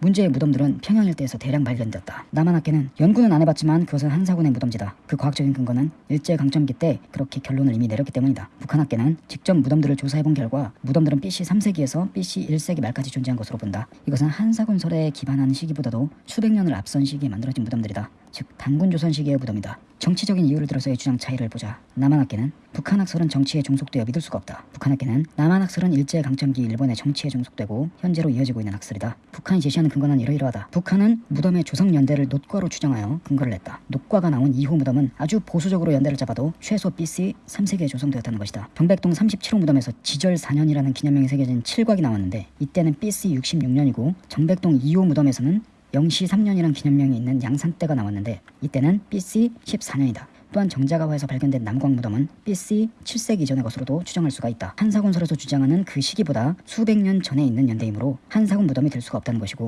문제의 무덤들은 평양 일대에서 대량 발견됐다. 남한학계는 연구는 안 해봤지만 그것은 한사군의 무덤지다. 그 과학적인 근거는 일제강점기 때 그렇게 결론을 이미 내렸기 때문이다. 북한학계는 직접 무덤들을 조사해본 결과 무덤들은 BC 3세기에서 BC 1세기 말까지 존재한 것으로 본다. 이것은 한사군 설에 기반한 시기보다도 수백 년을 앞선 시기에 만들어진 무덤들이다. 즉 단군 조선 시기의 무덤이다. 정치적인 이유를 들어서의 주장 차이를 보자. 남한 학계는 북한 학설은 정치에 종속되어 믿을 수가 없다. 북한 학계는 남한 학설은 일제강점기 일본의 정치에 종속되고 현재로 이어지고 있는 학설이다. 북한이 제시하는 근거는 이러이러하다. 북한은 무덤의 조성연대를 노과로 추정하여 근거를 냈다. 노과가 나온 2호 무덤은 아주 보수적으로 연대를 잡아도 최소 BC 3세기에 조성되었다는 것이다. 병백동 37호 무덤에서 지절 4년이라는 기념명이 새겨진 7곽이 나왔는데 이때는 BC 66년이고 정백동 2호 무덤에서는 영시 3년이란 기념명이 있는 양산대가 나왔는데 이때는 BC 14년이다. 또한 정자가화에서 발견된 남광 무덤은 BC 7세기 이전의 것으로도 추정할 수가 있다. 한사군설에서 주장하는 그 시기보다 수백 년 전에 있는 연대이므로 한사군 무덤이 될 수가 없다는 것이고